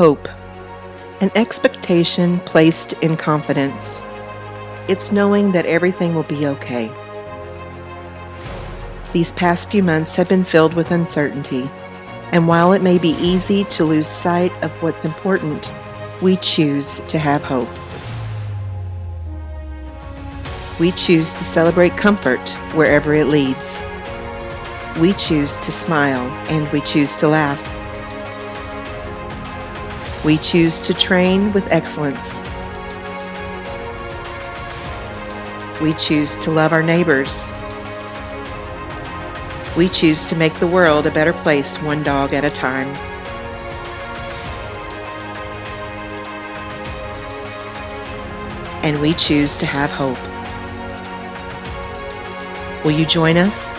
hope, an expectation placed in confidence. It's knowing that everything will be okay. These past few months have been filled with uncertainty, and while it may be easy to lose sight of what's important, we choose to have hope. We choose to celebrate comfort wherever it leads. We choose to smile and we choose to laugh. We choose to train with excellence. We choose to love our neighbors. We choose to make the world a better place one dog at a time. And we choose to have hope. Will you join us?